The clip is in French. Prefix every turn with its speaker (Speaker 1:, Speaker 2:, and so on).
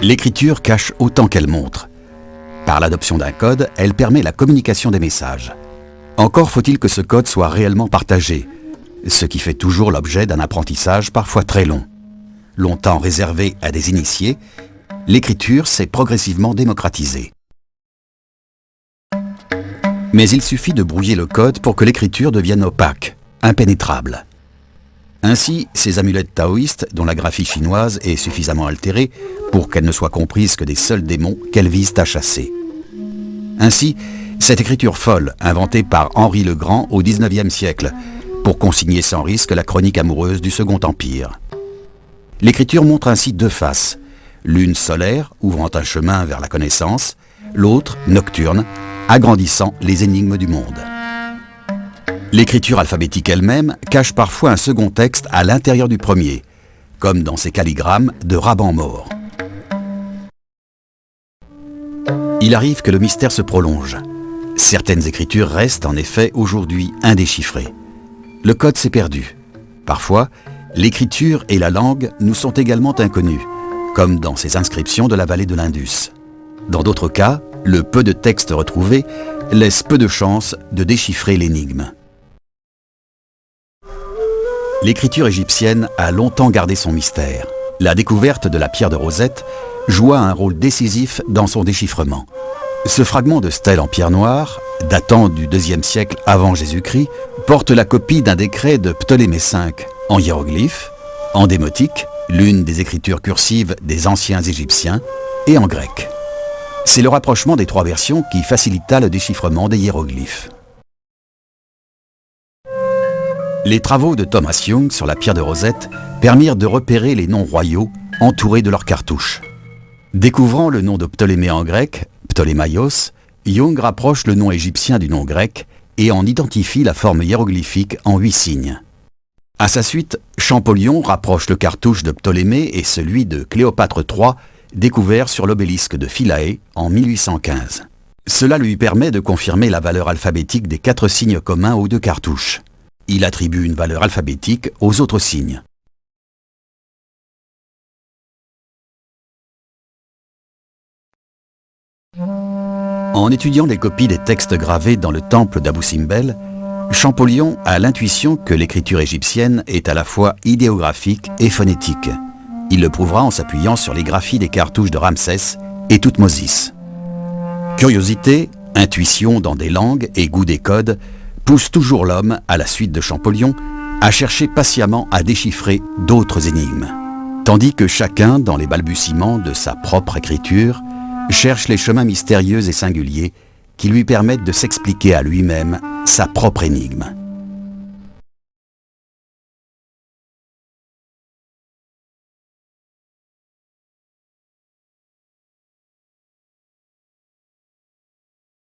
Speaker 1: L'écriture cache autant qu'elle montre. Par l'adoption d'un code, elle permet la communication des messages. Encore faut-il que ce code soit réellement partagé, ce qui fait toujours l'objet d'un apprentissage parfois très long. Longtemps réservé à des initiés, l'écriture s'est progressivement démocratisée. Mais il suffit de brouiller le code pour que l'écriture devienne opaque, impénétrable. Ainsi, ces amulettes taoïstes, dont la graphie chinoise est suffisamment altérée pour qu'elle ne soit comprise que des seuls démons qu'elles visent à chasser. Ainsi, cette écriture folle, inventée par Henri le Grand au XIXe siècle, pour consigner sans risque la chronique amoureuse du Second Empire. L'écriture montre ainsi deux faces, l'une solaire, ouvrant un chemin vers la connaissance, l'autre nocturne, agrandissant les énigmes du monde. L'écriture alphabétique elle-même cache parfois un second texte à l'intérieur du premier, comme dans ces calligrammes de Raban mort. Il arrive que le mystère se prolonge. Certaines écritures restent en effet aujourd'hui indéchiffrées. Le code s'est perdu. Parfois, l'écriture et la langue nous sont également inconnus, comme dans ces inscriptions de la vallée de l'Indus. Dans d'autres cas, le peu de textes retrouvés laisse peu de chances de déchiffrer l'énigme. L'écriture égyptienne a longtemps gardé son mystère. La découverte de la pierre de Rosette joua un rôle décisif dans son déchiffrement. Ce fragment de stèle en pierre noire, datant du IIe siècle avant Jésus-Christ, porte la copie d'un décret de Ptolémée V en hiéroglyphes, en démotique, l'une des écritures cursives des anciens Égyptiens, et en grec. C'est le rapprochement des trois versions qui facilita le déchiffrement des hiéroglyphes. Les travaux de Thomas Young sur la pierre de Rosette permirent de repérer les noms royaux entourés de leurs cartouches. Découvrant le nom de Ptolémée en grec, Ptolémaios, Young rapproche le nom égyptien du nom grec et en identifie la forme hiéroglyphique en huit signes. À sa suite, Champollion rapproche le cartouche de Ptolémée et celui de Cléopâtre III, découvert sur l'obélisque de Philae en 1815. Cela lui permet de confirmer la valeur alphabétique des quatre signes communs aux deux cartouches il attribue une valeur alphabétique aux autres signes. En étudiant les copies des textes gravés dans le temple d'Abou Simbel, Champollion a l'intuition que l'écriture égyptienne est à la fois idéographique et phonétique. Il le prouvera en s'appuyant sur les graphies des cartouches de Ramsès et Toutmosis. Curiosité, intuition dans des langues et goût des codes pousse toujours l'homme, à la suite de Champollion, à chercher patiemment à déchiffrer d'autres énigmes. Tandis que chacun, dans les balbutiements de sa propre écriture, cherche les chemins mystérieux et singuliers qui lui permettent de s'expliquer à lui-même sa propre énigme.